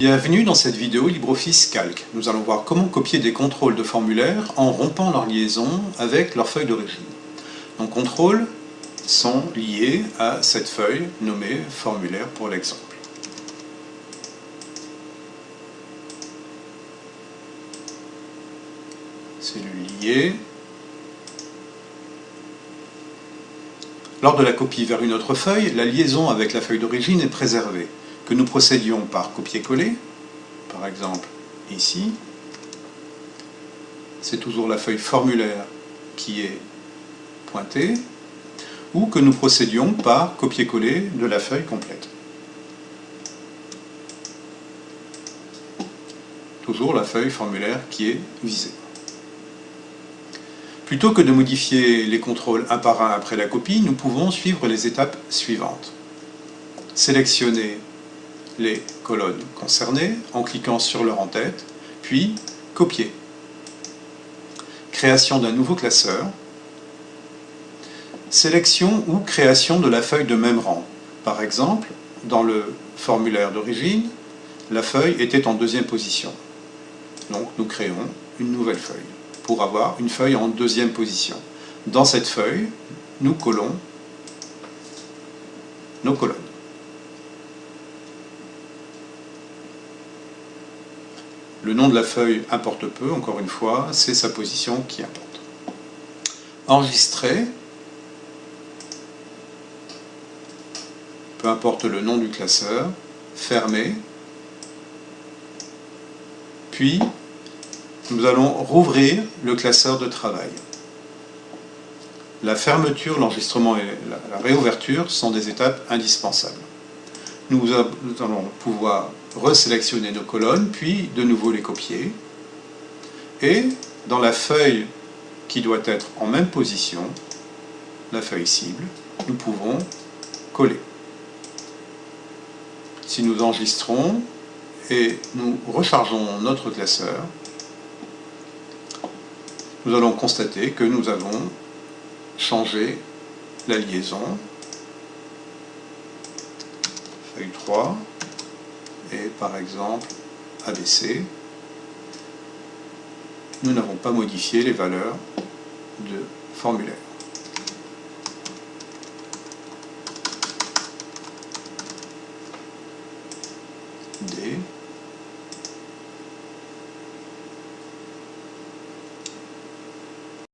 Bienvenue dans cette vidéo LibreOffice Calc. Nous allons voir comment copier des contrôles de formulaires en rompant leur liaison avec leur feuille d'origine. Donc contrôles sont liés à cette feuille nommée formulaire pour l'exemple. Cellule liée. Lors de la copie vers une autre feuille, la liaison avec la feuille d'origine est préservée. Que nous procédions par copier-coller, par exemple ici, c'est toujours la feuille formulaire qui est pointée, ou que nous procédions par copier-coller de la feuille complète. Toujours la feuille formulaire qui est visée. Plutôt que de modifier les contrôles un par un après la copie, nous pouvons suivre les étapes suivantes. Sélectionner les colonnes concernées en cliquant sur leur en-tête, puis copier. Création d'un nouveau classeur. Sélection ou création de la feuille de même rang. Par exemple, dans le formulaire d'origine, la feuille était en deuxième position. Donc nous créons une nouvelle feuille pour avoir une feuille en deuxième position. Dans cette feuille, nous collons nos colonnes. Le nom de la feuille importe peu, encore une fois, c'est sa position qui importe. Enregistrer, peu importe le nom du classeur, fermer, puis nous allons rouvrir le classeur de travail. La fermeture, l'enregistrement et la réouverture sont des étapes indispensables. Nous allons pouvoir resélectionner nos colonnes, puis de nouveau les copier. Et dans la feuille qui doit être en même position, la feuille cible, nous pouvons coller. Si nous enregistrons et nous rechargeons notre classeur, nous allons constater que nous avons changé la liaison. Feuille 3 et par exemple ABC, nous n'avons pas modifié les valeurs de formulaire. D